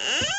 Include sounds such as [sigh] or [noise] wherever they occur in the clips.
Huh?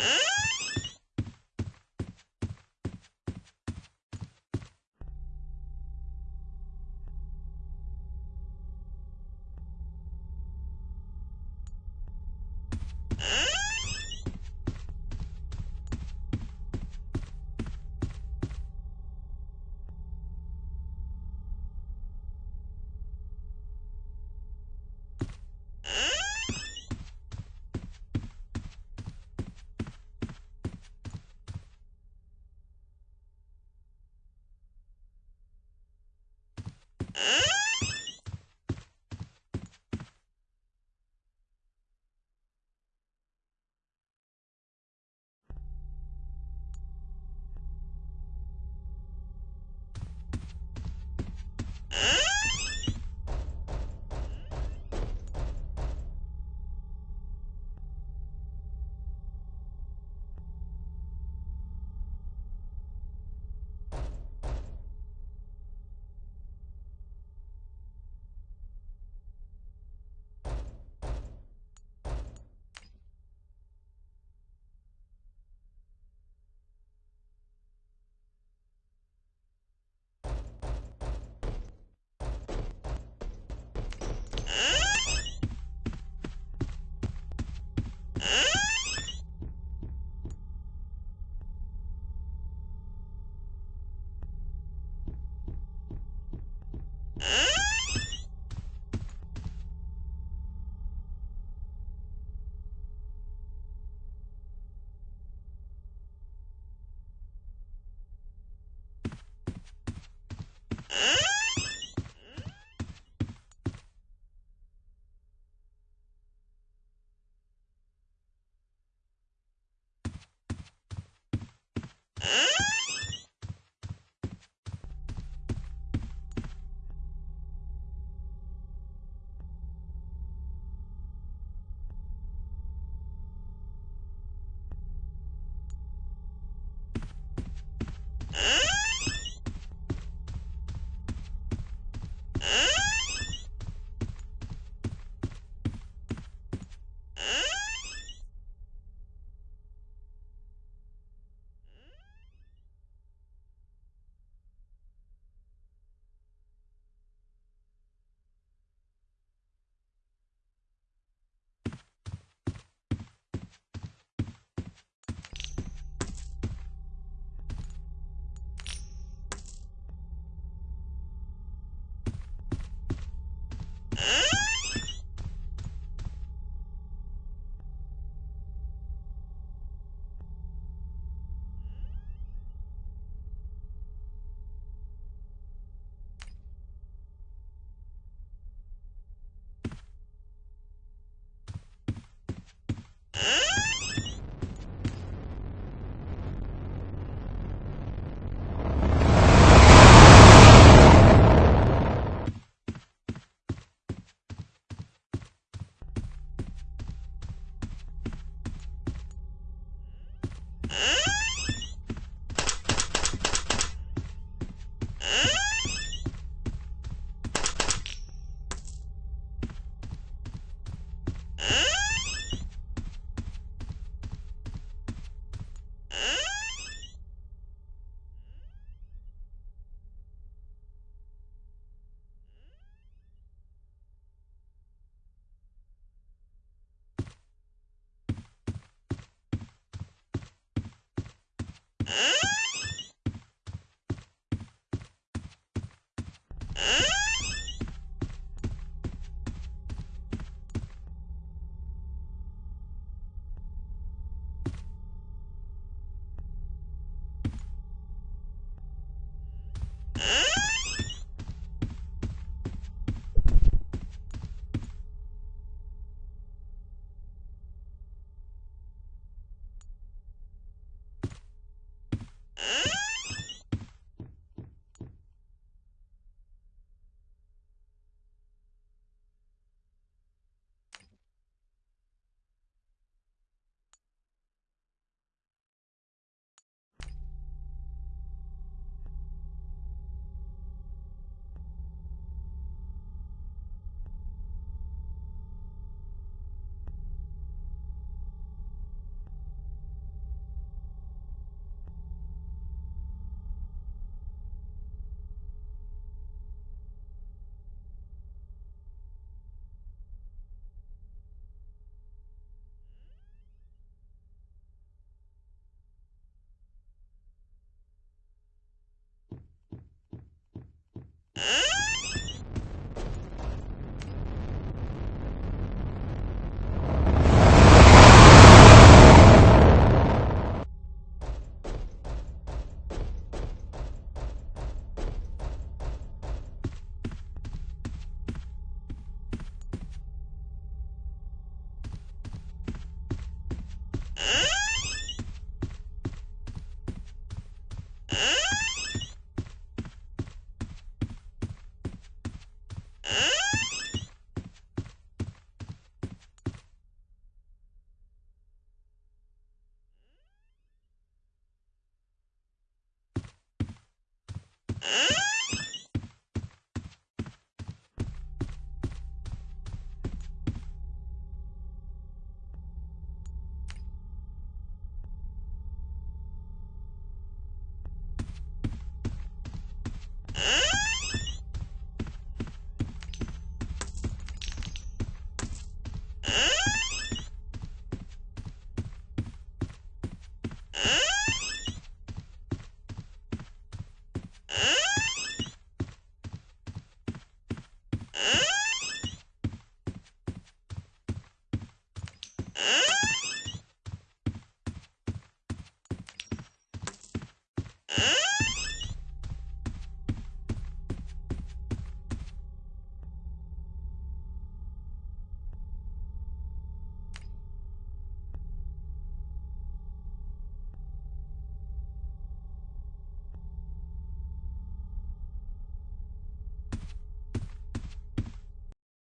Huh? [laughs] Huh?